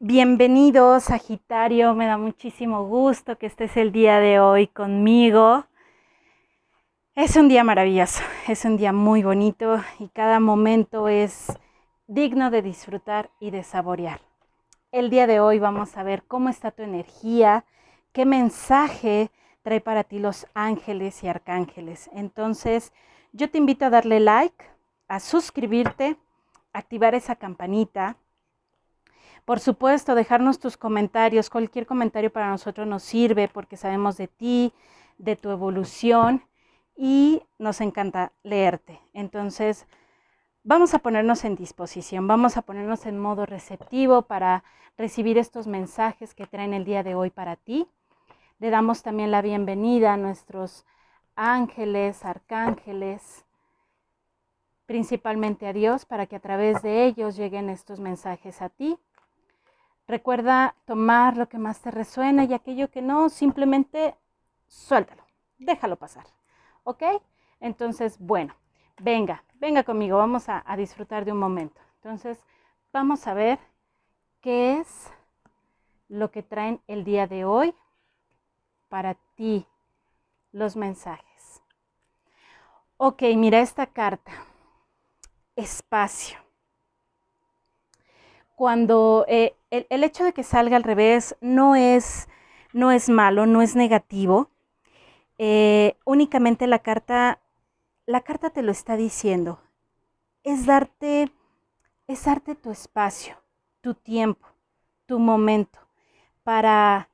Bienvenido, Sagitario. Me da muchísimo gusto que estés el día de hoy conmigo. Es un día maravilloso, es un día muy bonito y cada momento es digno de disfrutar y de saborear. El día de hoy vamos a ver cómo está tu energía, qué mensaje trae para ti los ángeles y arcángeles. Entonces, yo te invito a darle like, a suscribirte, activar esa campanita por supuesto, dejarnos tus comentarios. Cualquier comentario para nosotros nos sirve porque sabemos de ti, de tu evolución y nos encanta leerte. Entonces, vamos a ponernos en disposición, vamos a ponernos en modo receptivo para recibir estos mensajes que traen el día de hoy para ti. Le damos también la bienvenida a nuestros ángeles, arcángeles, principalmente a Dios, para que a través de ellos lleguen estos mensajes a ti Recuerda tomar lo que más te resuena y aquello que no, simplemente suéltalo, déjalo pasar. ¿Ok? Entonces, bueno, venga, venga conmigo, vamos a, disfrutar de un momento. Entonces, vamos a ver qué es lo que traen el día de hoy para ti los mensajes. Ok, mira esta carta. Espacio cuando eh, el, hecho de que salga al revés no es, no es malo, no es negativo. Eh, únicamente la carta, la carta te lo está diciendo. Es darte, es darte tu espacio, tu tiempo, tu momento para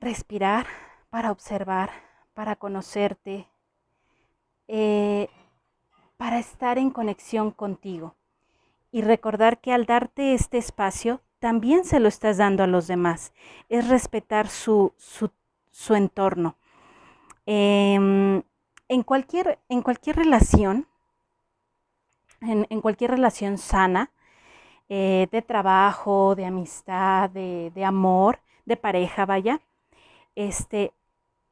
respirar, para observar, para conocerte, eh, para estar en conexión contigo y recordar que al darte este espacio, también se lo estás dando a los demás. Es respetar su, su, entorno. Em, en, cualquier, en cualquier relación, en, cualquier relación sana, eh, de trabajo, de amistad, de, de, amor, de pareja, vaya, este,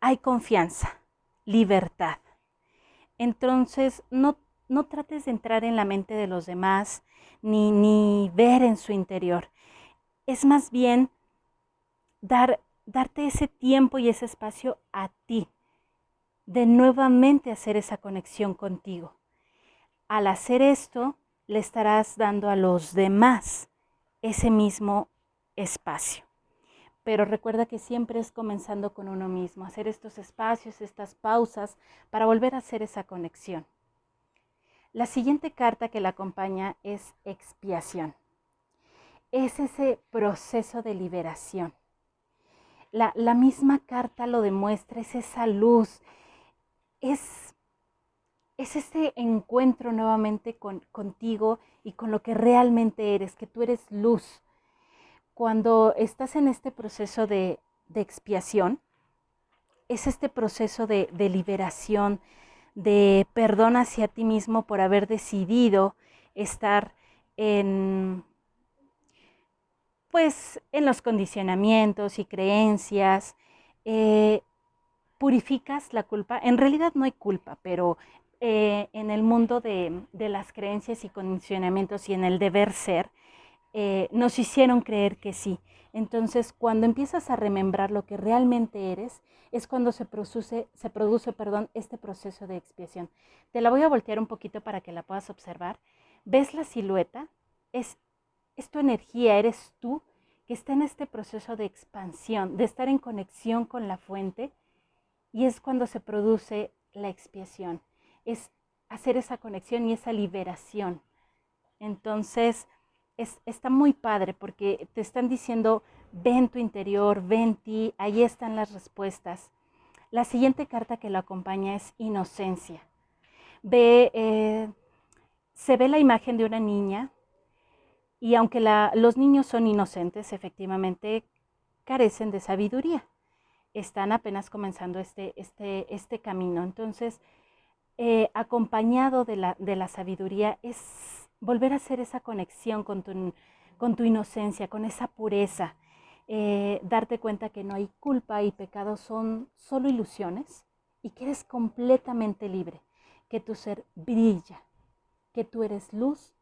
hay confianza, libertad. Entonces, no no trates de entrar en la mente de los demás ni, ni ver en su interior. Es más bien dar, darte ese tiempo y ese espacio a ti, de nuevamente hacer esa conexión contigo. Al hacer esto, le estarás dando a los demás ese mismo espacio. Pero recuerda que siempre es comenzando con uno mismo, hacer estos espacios, estas pausas para volver a hacer esa conexión. La siguiente carta que la acompaña es expiación. Es ese proceso de liberación. La, misma carta lo demuestra, es esa luz, es, es ese encuentro nuevamente con, contigo y con lo que realmente eres, que tú eres luz. Cuando estás en este proceso de, expiación, es este proceso de, de liberación, de perdón hacia ti mismo por haber decidido estar en pues en los condicionamientos y creencias, eh, purificas la culpa. En realidad no hay culpa, pero eh, en el mundo de, las creencias y condicionamientos y en el deber ser, eh, nos hicieron creer que sí. Entonces, cuando empiezas a remembrar lo que realmente eres, es cuando se produce, se produce perdón, este proceso de expiación. Te la voy a voltear un poquito para que la puedas observar. ¿Ves la silueta? Es, es tu energía, eres tú que está en este proceso de expansión, de estar en conexión con la fuente, y es cuando se produce la expiación. Es hacer esa conexión y esa liberación. Entonces, está muy padre porque te están diciendo, ven tu interior, ven ti, ahí están las respuestas. La siguiente carta que lo acompaña es inocencia. Ve, eh, se ve la imagen de una niña y aunque los niños son inocentes, efectivamente carecen de sabiduría. Están apenas comenzando este, este, este camino. Entonces, eh, acompañado de la, de la sabiduría es volver a hacer esa conexión con tu, con tu inocencia, con esa pureza, eh, darte cuenta que no hay culpa y pecado, son solo ilusiones y que eres completamente libre, que tu ser brilla, que tú eres luz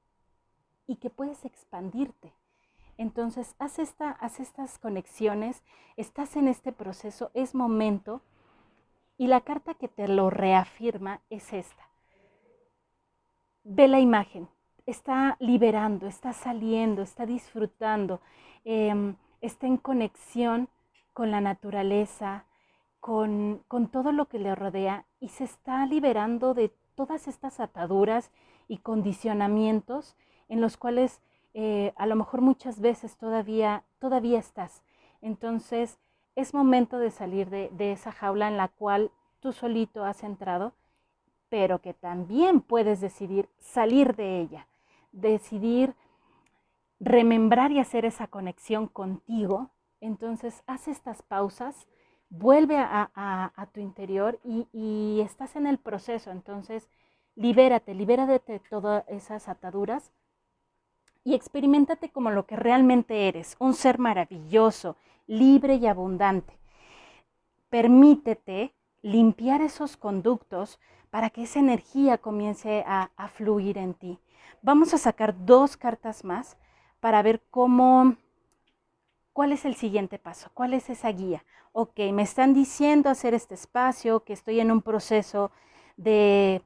y que puedes expandirte. Entonces, haz, esta, haz estas conexiones, estás en este proceso, es momento. Y la carta que te lo reafirma es esta. Ve la imagen, está liberando, está saliendo, está disfrutando, em, está en conexión con la naturaleza, con, con todo lo que le rodea y se está liberando de todas estas ataduras y condicionamientos en los cuales eh, a lo mejor muchas veces todavía, todavía estás. Entonces es momento de salir de, de esa jaula en la cual tú solito has entrado, pero que también puedes decidir salir de ella, decidir remembrar y hacer esa conexión contigo. Entonces haz estas pausas, vuelve a, tu interior y, estás en el proceso. Entonces, libérate, libérate de todas esas ataduras y experimentate como lo que realmente eres, un ser maravilloso, libre y abundante. Permítete limpiar esos conductos para que esa energía comience a, fluir en ti. Vamos a sacar dos cartas más para ver cómo ¿Cuál es el siguiente paso? ¿Cuál es esa guía? Ok, me están diciendo hacer este espacio, que estoy en un proceso de,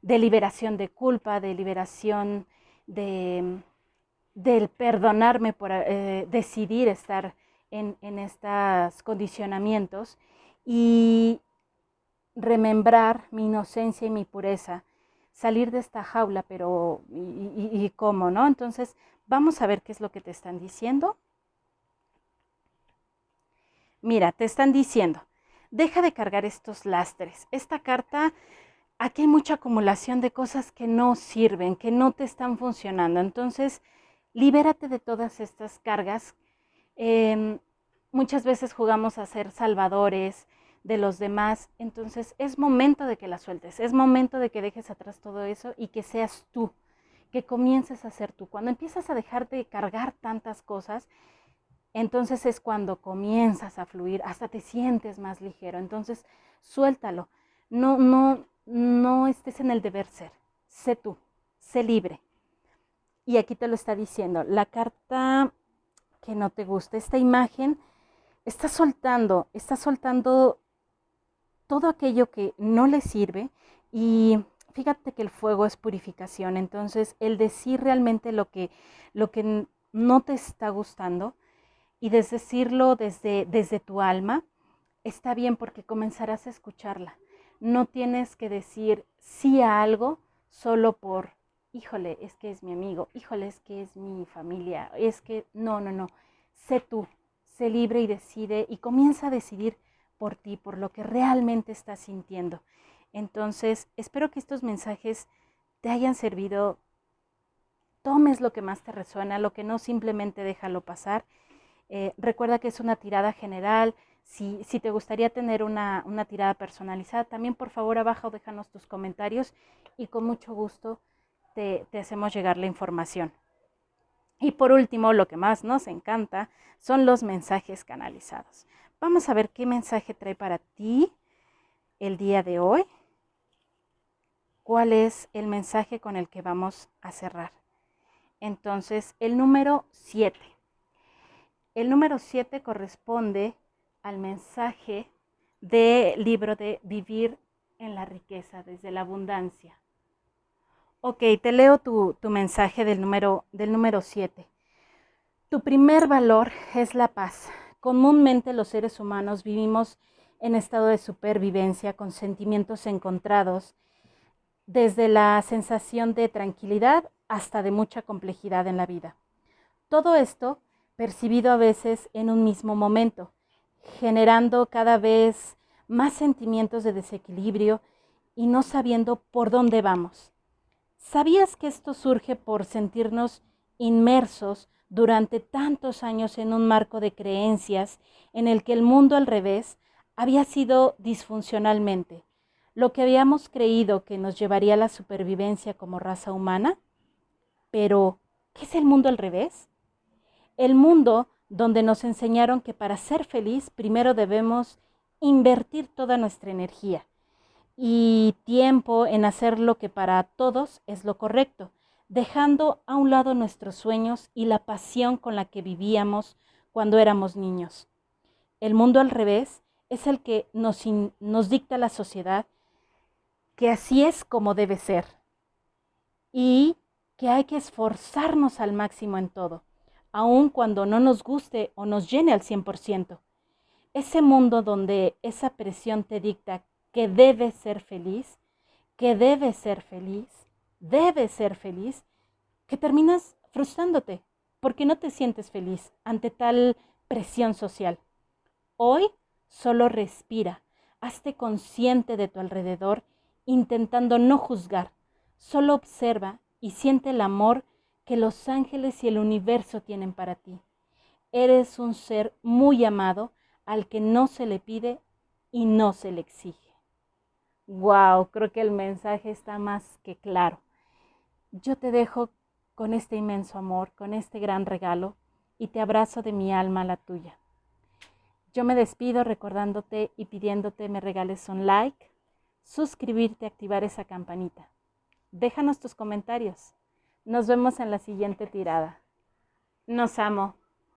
liberación de culpa, de liberación de, del perdonarme por eh, decidir estar en, estos condicionamientos y remembrar mi inocencia y mi pureza, salir de esta jaula, pero ¿y, cómo, no? Entonces, vamos a ver qué es lo que te están diciendo. Mira, te están diciendo, deja de cargar estos lastres. Esta carta, aquí hay mucha acumulación de cosas que no sirven, que no te están funcionando. Entonces, libérate de todas estas cargas. Em, muchas veces jugamos a ser salvadores de los demás. Entonces, es momento de que la sueltes. Es momento de que dejes atrás todo eso y que seas tú, que comiences a ser tú. Cuando empiezas a dejar de cargar tantas cosas, entonces es cuando comienzas a fluir, hasta te sientes más ligero. Entonces, suéltalo. No, no, no estés en el deber ser. Sé tú, sé libre. Y aquí te lo está diciendo. La carta que no te gusta, esta imagen, está soltando, está soltando todo aquello que no le sirve y fíjate que el fuego es purificación, entonces el decir realmente lo que, lo que no te está gustando, y decirlo desde, desde tu alma, está bien porque comenzarás a escucharla. No tienes que decir sí a algo solo por, híjole, es que es mi amigo, híjole, es que es mi familia, es que no, no, no. Sé tú, sé libre y decide y comienza a decidir por ti, por lo que realmente estás sintiendo. Entonces, espero que estos mensajes te hayan servido. Tomes lo que más te resuena, lo que no simplemente déjalo pasar eh, recuerda que es una tirada general. Si, te gustaría tener una, tirada personalizada, también por favor abajo déjanos tus comentarios y con mucho gusto te, te hacemos llegar la información. Y por último, lo que más nos encanta son los mensajes canalizados. Vamos a ver qué mensaje trae para ti el día de hoy. ¿Cuál es el mensaje con el que vamos a cerrar? Entonces, el número 7. El número 7 corresponde al mensaje del libro de Vivir en la riqueza, desde la abundancia. Ok, te leo tu, mensaje del número, del número 7. Tu primer valor es la paz. Comúnmente los seres humanos vivimos en estado de supervivencia con sentimientos encontrados, desde la sensación de tranquilidad hasta de mucha complejidad en la vida. Todo esto percibido a veces en un mismo momento, generando cada vez más sentimientos de desequilibrio y no sabiendo por dónde vamos. ¿Sabías que esto surge por sentirnos inmersos durante tantos años en un marco de creencias en el que el mundo al revés había sido disfuncionalmente, lo que habíamos creído que nos llevaría a la supervivencia como raza humana? Pero, ¿qué es el mundo al revés? el mundo donde nos enseñaron que para ser feliz primero debemos invertir toda nuestra energía y tiempo en hacer lo que para todos es lo correcto, dejando a un lado nuestros sueños y la pasión con la que vivíamos cuando éramos niños. El mundo al revés es el que nos, nos dicta la sociedad que así es como debe ser y que hay que esforzarnos al máximo en todo, aun cuando no nos guste o nos llene al 100%. Ese mundo donde esa presión te dicta que debes ser feliz, que debes ser feliz, debes ser feliz, que terminas frustrándote porque no te sientes feliz ante tal presión social. Hoy solo respira, hazte consciente de tu alrededor, intentando no juzgar, solo observa y siente el amor que los ángeles y el universo tienen para ti. Eres un ser muy amado al que no se le pide y no se le exige. Wow, creo que el mensaje está más que claro. Yo te dejo con este inmenso amor, con este gran regalo y te abrazo de mi alma a la tuya. Yo me despido recordándote y pidiéndote me regales un like, suscribirte, activar esa campanita. Déjanos tus comentarios. Nos vemos en la siguiente tirada. Nos amo.